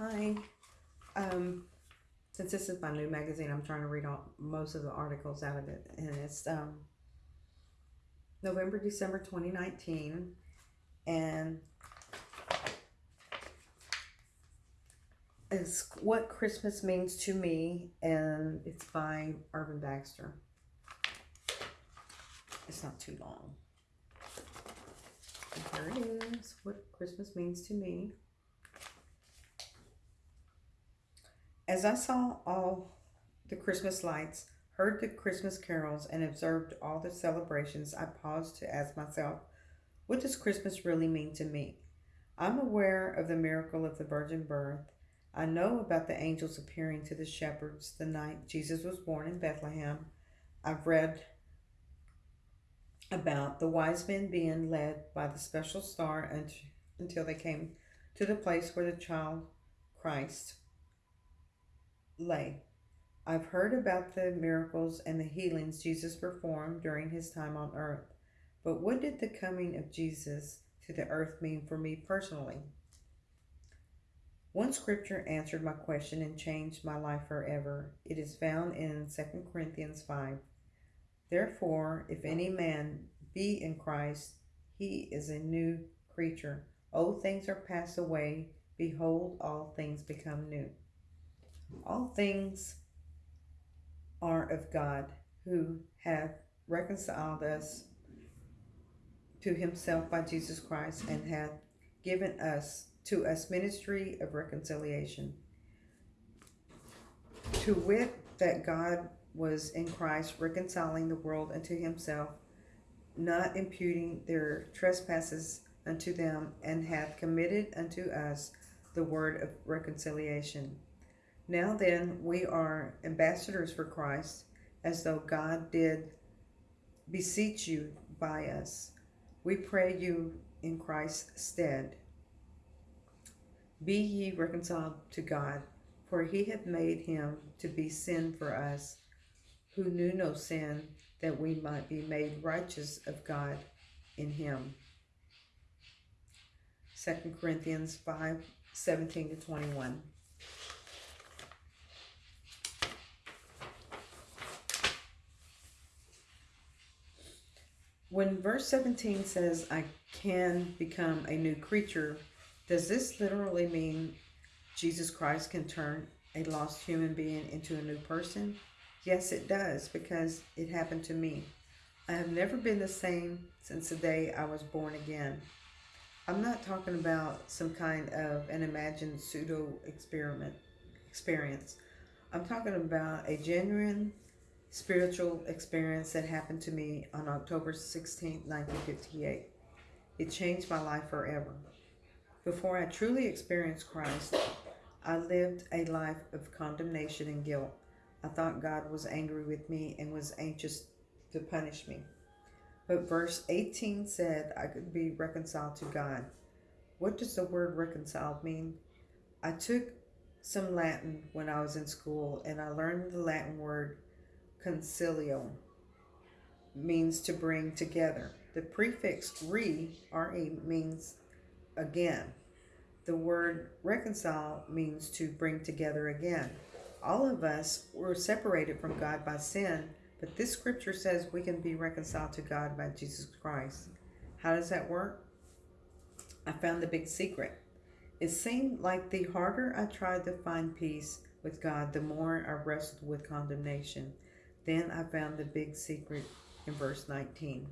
Hi. Um, since this is my new magazine, I'm trying to read all most of the articles out of it, and it's um November, December 2019, and it's what Christmas means to me, and it's by Irvin Baxter. It's not too long. And here it is. What Christmas means to me. As I saw all the Christmas lights, heard the Christmas carols, and observed all the celebrations, I paused to ask myself, what does Christmas really mean to me? I'm aware of the miracle of the virgin birth. I know about the angels appearing to the shepherds the night Jesus was born in Bethlehem. I've read about the wise men being led by the special star until they came to the place where the child Christ lay. I've heard about the miracles and the healings Jesus performed during his time on earth. But what did the coming of Jesus to the earth mean for me personally? One scripture answered my question and changed my life forever. It is found in 2 Corinthians 5. Therefore, if any man be in Christ, he is a new creature. Old things are passed away. Behold, all things become new. All things are of God, who hath reconciled us to himself by Jesus Christ, and hath given us to us ministry of reconciliation. To wit, that God was in Christ reconciling the world unto himself, not imputing their trespasses unto them, and hath committed unto us the word of reconciliation. Now then, we are ambassadors for Christ, as though God did beseech you by us. We pray you in Christ's stead. Be ye reconciled to God, for he hath made him to be sin for us, who knew no sin, that we might be made righteous of God in him. 2 Corinthians 5, 17 to 21. When verse 17 says, I can become a new creature, does this literally mean Jesus Christ can turn a lost human being into a new person? Yes, it does, because it happened to me. I have never been the same since the day I was born again. I'm not talking about some kind of an imagined pseudo experiment experience. I'm talking about a genuine spiritual experience that happened to me on October 16, 1958. It changed my life forever. Before I truly experienced Christ, I lived a life of condemnation and guilt. I thought God was angry with me and was anxious to punish me. But verse 18 said I could be reconciled to God. What does the word reconciled mean? I took some Latin when I was in school and I learned the Latin word concilio means to bring together. The prefix re, re means again. The word reconcile means to bring together again. All of us were separated from God by sin, but this scripture says we can be reconciled to God by Jesus Christ. How does that work? I found the big secret. It seemed like the harder I tried to find peace with God, the more I wrestled with condemnation. Then I found the big secret in verse 19.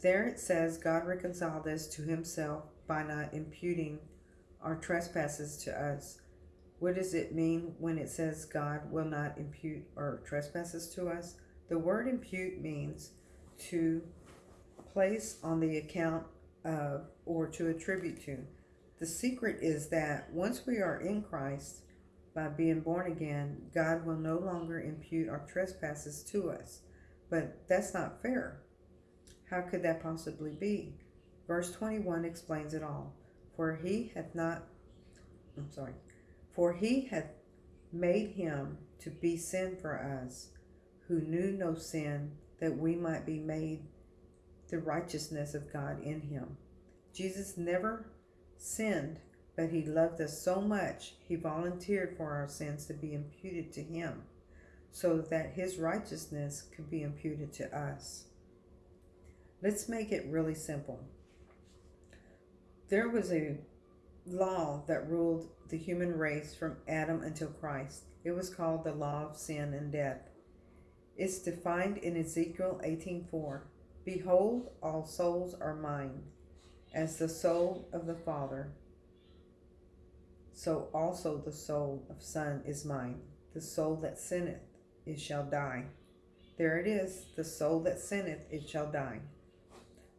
There it says, God reconciled us to himself by not imputing our trespasses to us. What does it mean when it says God will not impute our trespasses to us? The word impute means to place on the account of or to attribute to. The secret is that once we are in Christ, by being born again, God will no longer impute our trespasses to us. But that's not fair. How could that possibly be? Verse 21 explains it all. For he hath not, I'm sorry, for he hath made him to be sin for us, who knew no sin, that we might be made the righteousness of God in him. Jesus never sinned, but he loved us so much, he volunteered for our sins to be imputed to him, so that his righteousness could be imputed to us. Let's make it really simple. There was a law that ruled the human race from Adam until Christ. It was called the law of sin and death. It's defined in Ezekiel 18:4. Behold, all souls are mine, as the soul of the Father. So also the soul of Son is mine. The soul that sinneth, it shall die. There it is, the soul that sinneth, it shall die.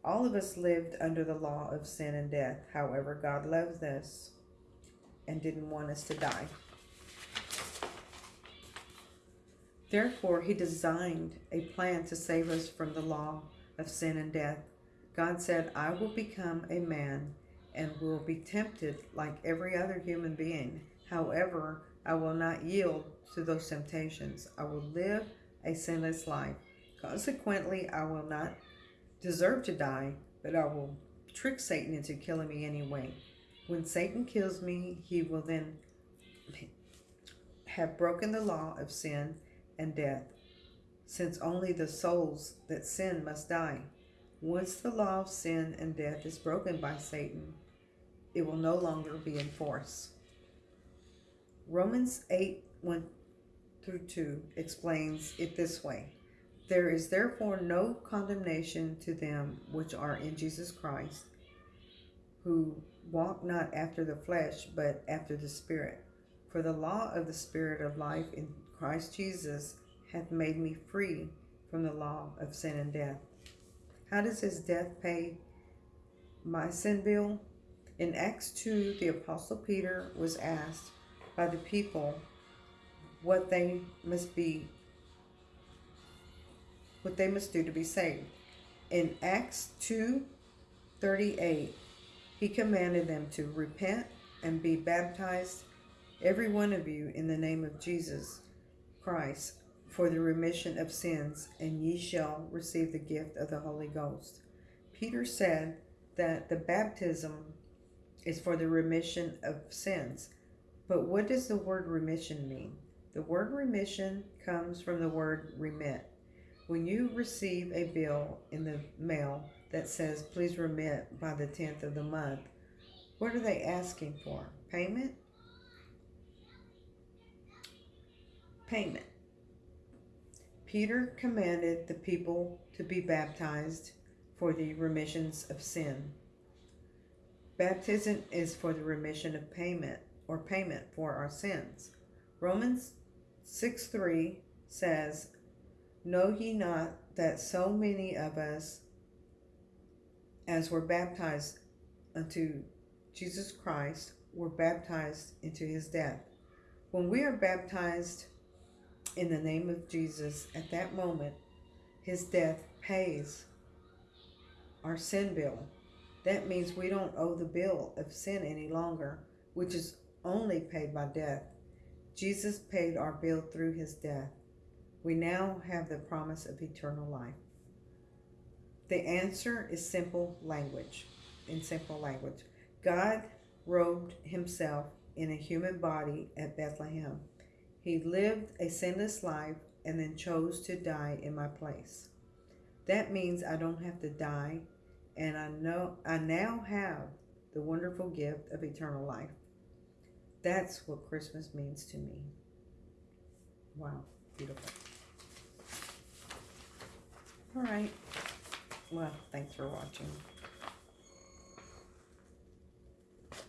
All of us lived under the law of sin and death. However, God loves us and didn't want us to die. Therefore, He designed a plan to save us from the law of sin and death. God said, I will become a man and will be tempted like every other human being. However, I will not yield to those temptations. I will live a sinless life. Consequently, I will not deserve to die, but I will trick Satan into killing me anyway. When Satan kills me, he will then have broken the law of sin and death, since only the souls that sin must die. Once the law of sin and death is broken by Satan, it will no longer be in force. Romans 8 1 through 2 explains it this way There is therefore no condemnation to them which are in Jesus Christ, who walk not after the flesh, but after the Spirit. For the law of the Spirit of life in Christ Jesus hath made me free from the law of sin and death. How does his death pay my sin bill? In Acts 2, the Apostle Peter was asked by the people what they must be what they must do to be saved. In Acts 2 38, he commanded them to repent and be baptized, every one of you, in the name of Jesus Christ, for the remission of sins, and ye shall receive the gift of the Holy Ghost. Peter said that the baptism is for the remission of sins. But what does the word remission mean? The word remission comes from the word remit. When you receive a bill in the mail that says, please remit by the 10th of the month, what are they asking for? Payment? Payment. Peter commanded the people to be baptized for the remissions of sin. Baptism is for the remission of payment or payment for our sins. Romans 6 3 says, Know ye not that so many of us as were baptized unto Jesus Christ were baptized into his death? When we are baptized in the name of Jesus, at that moment, his death pays our sin bill. That means we don't owe the bill of sin any longer, which is only paid by death. Jesus paid our bill through his death. We now have the promise of eternal life. The answer is simple language. In simple language, God robed himself in a human body at Bethlehem. He lived a sinless life and then chose to die in my place. That means I don't have to die and I know I now have the wonderful gift of eternal life. That's what Christmas means to me. Wow, beautiful. All right. Well, thanks for watching.